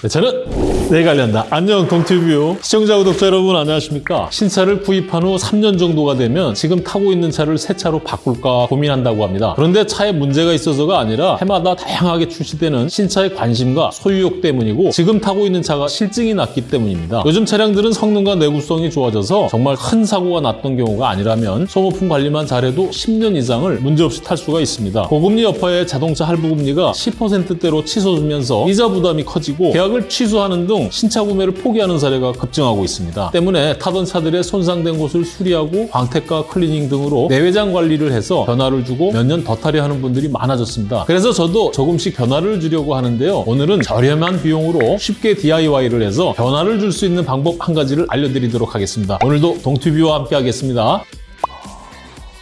네, 저는 내 관련다. 안녕 동티뷰 시청자 구독자 여러분 안녕하십니까? 신차를 구입한 후 3년 정도가 되면 지금 타고 있는 차를 새 차로 바꿀까 고민한다고 합니다. 그런데 차에 문제가 있어서가 아니라 해마다 다양하게 출시되는 신차의 관심과 소유욕 때문이고 지금 타고 있는 차가 싫증이 났기 때문입니다. 요즘 차량들은 성능과 내구성이 좋아져서 정말 큰 사고가 났던 경우가 아니라면 소모품 관리만 잘해도 10년 이상을 문제없이 탈 수가 있습니다. 고금리 여파에 자동차 할부금리가 10%대로 치솟으면서 이자 부담이 커지고 계약 을 취소하는 등 신차 구매를 포기하는 사례가 급증하고 있습니다. 때문에 타던 차들의 손상된 곳을 수리하고 광택과 클리닝 등으로 내외장 관리를 해서 변화를 주고 몇 년더 타려 하는 분들이 많아졌습니다. 그래서 저도 조금씩 변화를 주려고 하는데요. 오늘은 저렴한 비용으로 쉽게 DIY를 해서 변화를 줄 수 있는 방법 한 가지를 알려드리도록 하겠습니다. 오늘도 동티뷰와 함께 하겠습니다.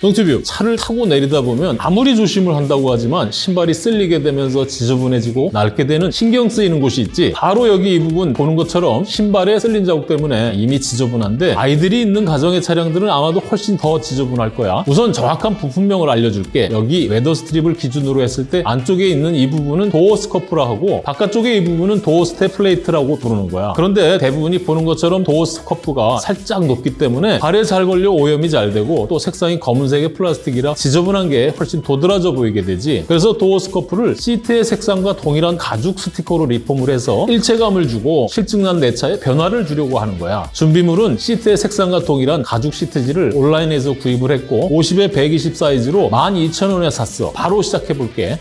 동티뷰. 차를 타고 내리다 보면 아무리 조심을 한다고 하지만 신발이 쓸리게 되면서 지저분해지고 낡게 되는 신경 쓰이는 곳이 있지. 바로 여기 이 부분 보는 것처럼 신발에 쓸린 자국 때문에 이미 지저분한데 아이들이 있는 가정의 차량들은 아마도 훨씬 더 지저분할 거야. 우선 정확한 부품명을 알려줄게. 여기 weather strip을 기준으로 했을 때 안쪽에 있는 이 부분은 door scuff라 하고 바깥쪽에 이 부분은 door step plate라고 부르는 거야. 그런데 대부분이 보는 것처럼 door scuff가 살짝 높기 때문에 발에 잘 걸려 오염이 잘 되고 또 색상이 검은 검 은색의 플라스틱이라 지저분한 게 훨씬 도드라져 보이게 되지. 그래서 door scuff를 시트의 색상과 동일한 가죽 스티커로 리폼을 해서 일체감을 주고 싫증난 내 차에 변화를 주려고 하는 거야. 준비물은 시트의 색상과 동일한 가죽 시트지를 온라인에서 구입을 했고 50에 120 사이즈로 12,000원에 샀어. 바로 시작해볼게.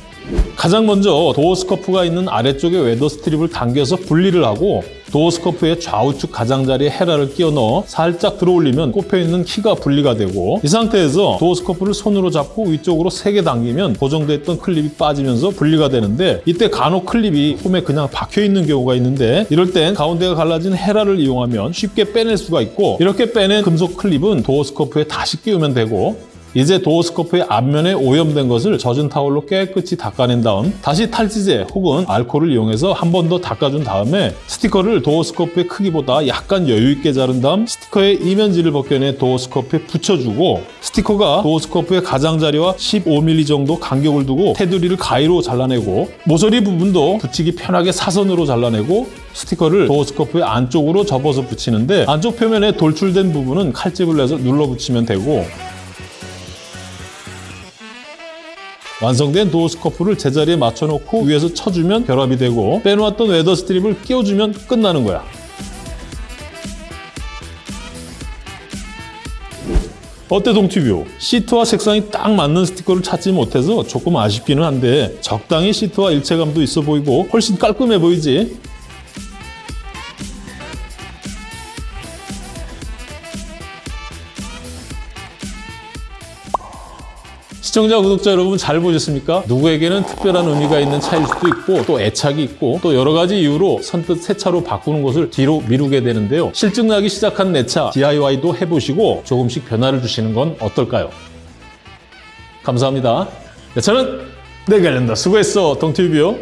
가장 먼저 door scuff가 있는 아래쪽에 weather strip을 당겨서 분리를 하고 door scuff의 좌우측 가장자리에 헤라를 끼워 넣어 살짝 들어올리면 꼽혀있는 키가 분리가 되고 이 상태에서 door scuff를 손으로 잡고 위쪽으로 세게 당기면 고정됐던 클립이 빠지면서 분리가 되는데 이때 간혹 클립이 홈에 그냥 박혀있는 경우가 있는데 이럴 땐 가운데가 갈라진 헤라를 이용하면 쉽게 빼낼 수가 있고 이렇게 빼낸 금속 클립은 door scuff에 다시 끼우면 되고 이제 door scuff의 앞면에 오염된 것을 젖은 타월로 깨끗이 닦아낸 다음 다시 탈지제 혹은 알코올을 이용해서 한 번 더 닦아준 다음에 스티커를 door scuff의 크기보다 약간 여유 있게 자른 다음 스티커의 이면지를 벗겨내 door scuff에 붙여주고 스티커가 door scuff의 가장자리와 15mm 정도 간격을 두고 테두리를 가위로 잘라내고 모서리 부분도 붙이기 편하게 사선으로 잘라내고 스티커를 door scuff의 안쪽으로 접어서 붙이는데 안쪽 표면에 돌출된 부분은 칼집을 내서 눌러 붙이면 되고 완성된 door scuff를 제자리에 맞춰놓고 위에서 쳐주면 결합이 되고 빼놓았던 weather strip을 끼워주면 끝나는 거야. 어때 동티뷰? 시트와 색상이 딱 맞는 스티커를 찾지 못해서 조금 아쉽기는 한데 적당히 시트와 일체감도 있어 보이고 훨씬 깔끔해 보이지? 시청자, 구독자 여러분 잘 보셨습니까? 누구에게는 특별한 의미가 있는 차일 수도 있고 또 애착이 있고 또 여러 가지 이유로 선뜻 새 차로 바꾸는 것을 뒤로 미루게 되는데요. 실증나기 시작한 내 차 DIY도 해보시고 조금씩 변화를 주시는 건 어떨까요? 감사합니다. 네, 저는 내가 낸다. 수고했어, 동티뷰요.